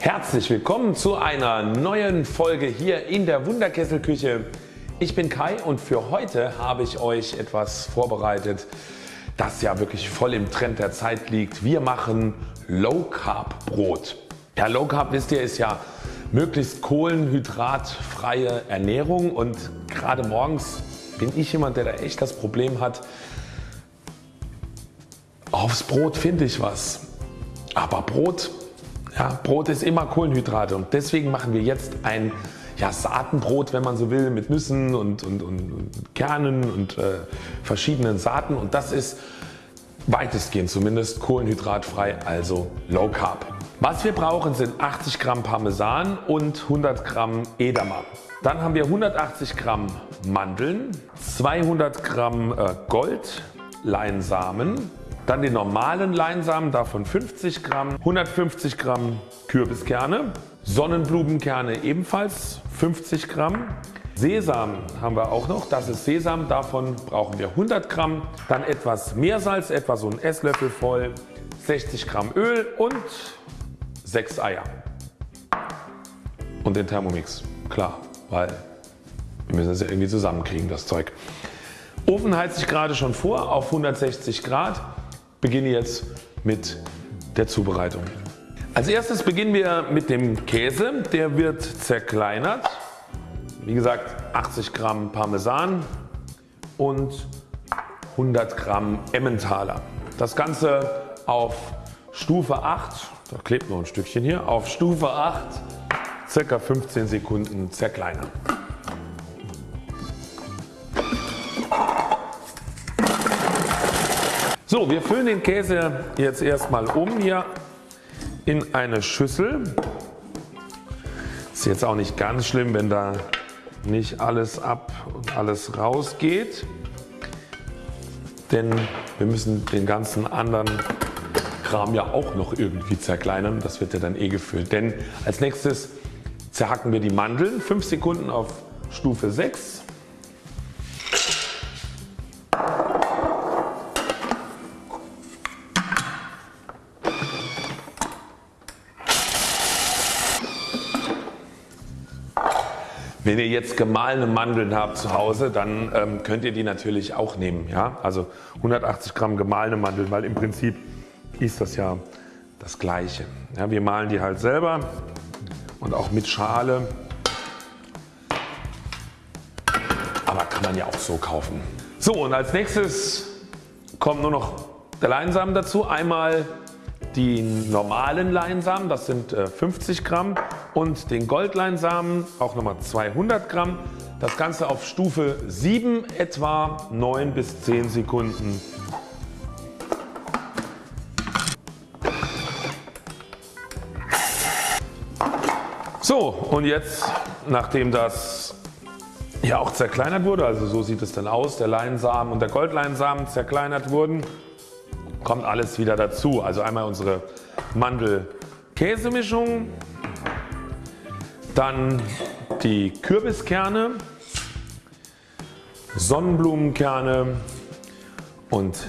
Herzlich willkommen zu einer neuen Folge hier in der Wunderkesselküche. Ich bin Kai und für heute habe ich euch etwas vorbereitet das ja wirklich voll im Trend der Zeit liegt. Wir machen Low Carb Brot. Ja Low Carb wisst ihr ist ja möglichst kohlenhydratfreie Ernährung und gerade morgens bin ich jemand der da echt das Problem hat aufs Brot finde ich was. Aber Brot, ja, Brot ist immer Kohlenhydrate und deswegen machen wir jetzt ein ja, Saatenbrot wenn man so will mit Nüssen und, und, und, und Kernen und äh, verschiedenen Saaten und das ist weitestgehend zumindest kohlenhydratfrei also Low Carb. Was wir brauchen sind 80 Gramm Parmesan und 100 Gramm Edamer. Dann haben wir 180 Gramm Mandeln, 200 Gramm äh, Goldleinsamen, dann den normalen Leinsamen davon 50 Gramm, 150 Gramm Kürbiskerne, Sonnenblumenkerne ebenfalls 50 Gramm, Sesam haben wir auch noch, das ist Sesam, davon brauchen wir 100 Gramm, dann etwas Meersalz, etwa so ein Esslöffel voll, 60 Gramm Öl und 6 Eier. Und den Thermomix, klar, weil wir müssen es ja irgendwie zusammenkriegen das Zeug. Ofen heizt ich gerade schon vor auf 160 Grad beginne jetzt mit der Zubereitung. Als erstes beginnen wir mit dem Käse. Der wird zerkleinert. Wie gesagt 80 Gramm Parmesan und 100 Gramm Emmentaler. Das Ganze auf Stufe 8, da klebt noch ein Stückchen hier, auf Stufe 8 ca. 15 Sekunden zerkleinern. So, wir füllen den Käse jetzt erstmal um hier in eine Schüssel. Ist jetzt auch nicht ganz schlimm, wenn da nicht alles ab und alles rausgeht, denn wir müssen den ganzen anderen Kram ja auch noch irgendwie zerkleinern. Das wird ja dann eh gefüllt. Denn als nächstes zerhacken wir die Mandeln 5 Sekunden auf Stufe 6 Wenn ihr jetzt gemahlene Mandeln habt zu Hause, dann ähm, könnt ihr die natürlich auch nehmen. Ja? Also 180 Gramm gemahlene Mandeln, weil im Prinzip ist das ja das gleiche. Ja, wir mahlen die halt selber und auch mit Schale. Aber kann man ja auch so kaufen. So und als nächstes kommt nur noch der Leinsamen dazu. Einmal die normalen Leinsamen, das sind 50 äh, Gramm und den Goldleinsamen auch nochmal 200 Gramm. Das Ganze auf Stufe 7 etwa 9 bis 10 Sekunden. So und jetzt nachdem das ja auch zerkleinert wurde, also so sieht es dann aus, der Leinsamen und der Goldleinsamen zerkleinert wurden, kommt alles wieder dazu. Also einmal unsere Mandel-Käsemischung, dann die Kürbiskerne, Sonnenblumenkerne und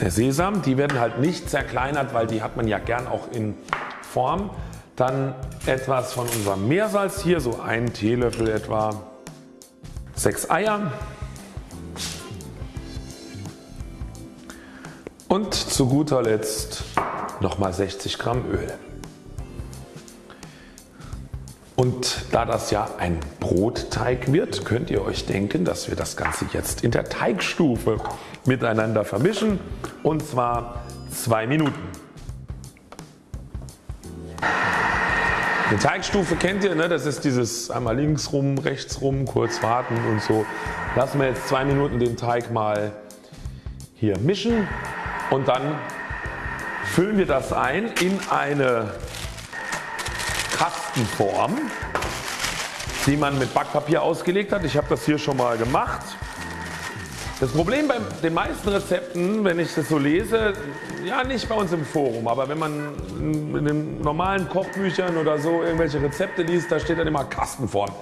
der Sesam. Die werden halt nicht zerkleinert, weil die hat man ja gern auch in Form. Dann etwas von unserem Meersalz hier, so ein Teelöffel etwa. 6 Eier. Und zu guter Letzt nochmal 60 Gramm Öl. Und da das ja ein Brotteig wird, könnt ihr euch denken, dass wir das Ganze jetzt in der Teigstufe miteinander vermischen und zwar 2 Minuten. Die Teigstufe kennt ihr, ne? das ist dieses einmal links rum, rechts rum, kurz warten und so. Lassen wir jetzt 2 Minuten den Teig mal hier mischen und dann füllen wir das ein in eine Kastenform, die man mit Backpapier ausgelegt hat. Ich habe das hier schon mal gemacht. Das Problem bei den meisten Rezepten, wenn ich das so lese, ja nicht bei uns im Forum, aber wenn man in den normalen Kochbüchern oder so irgendwelche Rezepte liest, da steht dann immer Kastenform.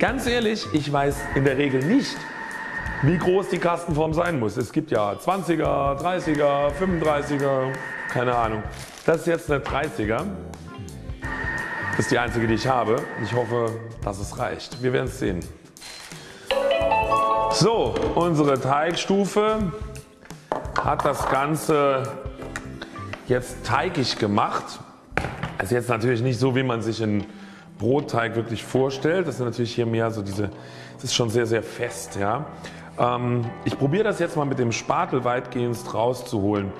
Ganz ehrlich, ich weiß in der Regel nicht, wie groß die Kastenform sein muss. Es gibt ja 20er, 30er, 35er, keine Ahnung. Das ist jetzt eine 30er. Das ist die einzige die ich habe. Ich hoffe dass es reicht. Wir werden es sehen. So unsere Teigstufe hat das Ganze jetzt teigig gemacht. Also jetzt natürlich nicht so wie man sich einen Brotteig wirklich vorstellt. Das ist natürlich hier mehr so diese, das ist schon sehr sehr fest. Ja. Ähm, ich probiere das jetzt mal mit dem Spatel weitgehend rauszuholen.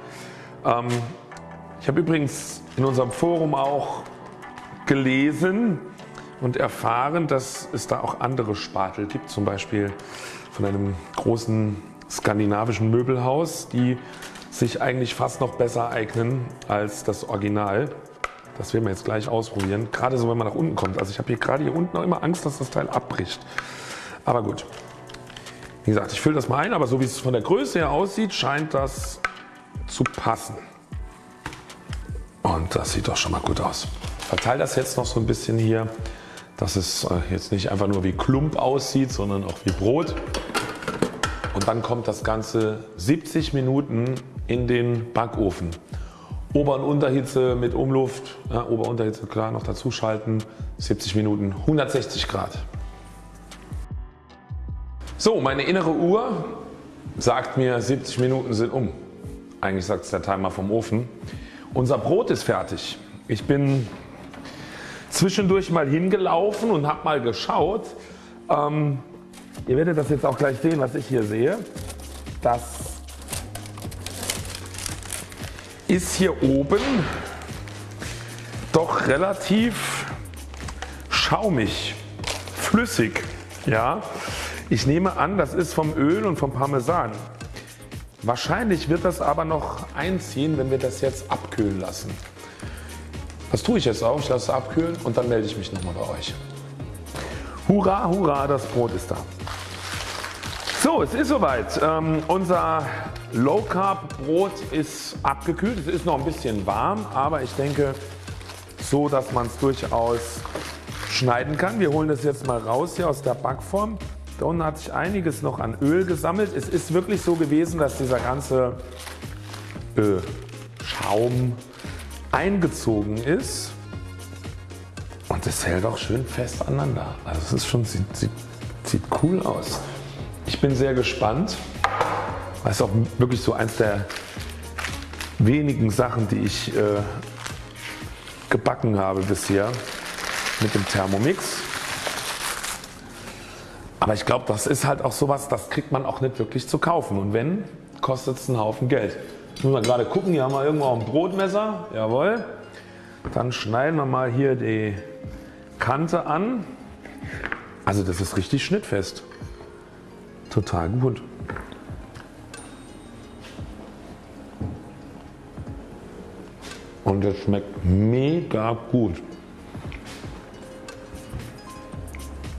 Ähm, ich habe übrigens in unserem Forum auch gelesen und erfahren, dass es da auch andere Spatel gibt, zum Beispiel von einem großen skandinavischen Möbelhaus, die sich eigentlich fast noch besser eignen als das Original. Das werden wir jetzt gleich ausprobieren, gerade so wenn man nach unten kommt. Also ich habe hier gerade hier unten auch immer Angst, dass das Teil abbricht. Aber gut. Wie gesagt, ich fülle das mal ein, aber so wie es von der Größe her aussieht, scheint das zu passen. Und das sieht doch schon mal gut aus. Verteile das jetzt noch so ein bisschen hier, dass es äh, jetzt nicht einfach nur wie Klump aussieht, sondern auch wie Brot. Und dann kommt das Ganze 70 Minuten in den Backofen. Ober- und Unterhitze mit Umluft, ja, Ober- und Unterhitze klar noch dazu schalten, 70 Minuten 160 Grad. So meine innere Uhr sagt mir 70 Minuten sind um. Eigentlich sagt es der Timer vom Ofen. Unser Brot ist fertig. Ich bin zwischendurch mal hingelaufen und habe mal geschaut. Ähm, ihr werdet das jetzt auch gleich sehen was ich hier sehe. Das ist hier oben doch relativ schaumig, flüssig. Ja. Ich nehme an das ist vom Öl und vom Parmesan. Wahrscheinlich wird das aber noch einziehen wenn wir das jetzt abkühlen lassen. Das tue ich jetzt auch. Ich lasse es abkühlen und dann melde ich mich nochmal bei euch. Hurra, hurra, das Brot ist da. So, es ist soweit. Ähm, unser Low Carb Brot ist abgekühlt. Es ist noch ein bisschen warm, aber ich denke so, dass man es durchaus schneiden kann. Wir holen das jetzt mal raus hier aus der Backform. Unten hat sich einiges noch an Öl gesammelt. Es ist wirklich so gewesen, dass dieser ganze äh, Schaum eingezogen ist und es hält auch schön fest aneinander. Also es ist schon, sieht, sieht, sieht cool aus. Ich bin sehr gespannt. Das ist auch wirklich so eins der wenigen Sachen die ich äh, gebacken habe bisher mit dem Thermomix. Aber ich glaube das ist halt auch sowas das kriegt man auch nicht wirklich zu kaufen und wenn kostet es einen Haufen Geld. Jetzt müssen wir gerade gucken, hier haben wir irgendwo ein Brotmesser, jawohl. Dann schneiden wir mal hier die Kante an. Also das ist richtig schnittfest. Total gut. Und es schmeckt mega gut.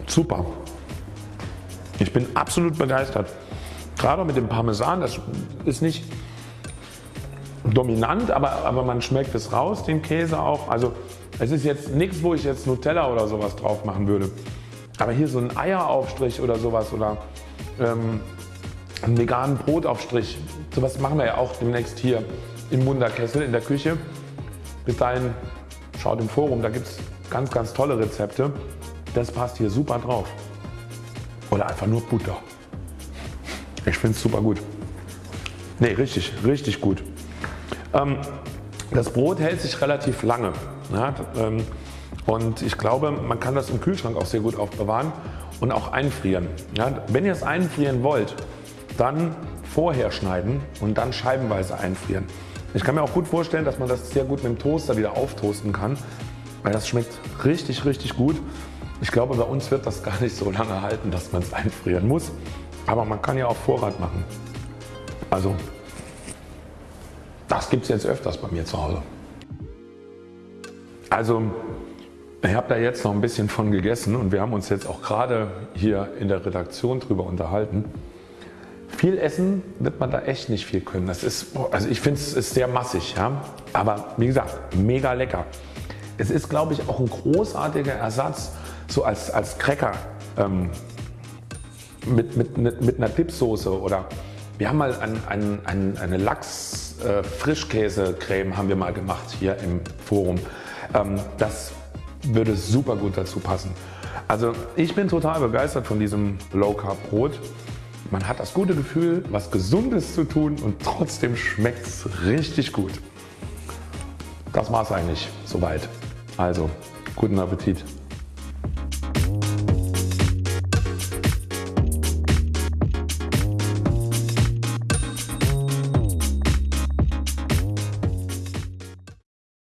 Super. Ich bin absolut begeistert. Gerade mit dem Parmesan, das ist nicht dominant, aber, aber man schmeckt es raus, den Käse auch. Also es ist jetzt nichts, wo ich jetzt Nutella oder sowas drauf machen würde. Aber hier so ein Eieraufstrich oder sowas oder ähm, einen veganen Brotaufstrich, sowas machen wir ja auch demnächst hier im Wunderkessel in der Küche. Bis dahin schaut im Forum, da gibt es ganz ganz tolle Rezepte. Das passt hier super drauf. Oder einfach nur Butter. Ich finde es super gut. Ne richtig, richtig gut. Ähm, das Brot hält sich relativ lange ja, ähm, und ich glaube man kann das im Kühlschrank auch sehr gut aufbewahren und auch einfrieren. Ja, wenn ihr es einfrieren wollt, dann vorher schneiden und dann scheibenweise einfrieren. Ich kann mir auch gut vorstellen, dass man das sehr gut mit dem Toaster wieder auftoasten kann, weil das schmeckt richtig richtig gut. Ich glaube bei uns wird das gar nicht so lange halten, dass man es einfrieren muss, aber man kann ja auch Vorrat machen. Also das gibt es jetzt öfters bei mir zu Hause. Also ich habe da jetzt noch ein bisschen von gegessen und wir haben uns jetzt auch gerade hier in der Redaktion drüber unterhalten. Viel essen wird man da echt nicht viel können. Das ist, also ich finde es sehr massig, ja? aber wie gesagt mega lecker. Es ist glaube ich auch ein großartiger Ersatz so als, als Cracker ähm, mit, mit, mit einer Dipsoße oder wir haben mal ein, ein, ein, eine Lachs äh, haben wir mal gemacht hier im Forum. Ähm, das würde super gut dazu passen. Also ich bin total begeistert von diesem Low Carb Brot. Man hat das gute Gefühl was Gesundes zu tun und trotzdem schmeckt es richtig gut. Das war es eigentlich soweit. Also guten Appetit.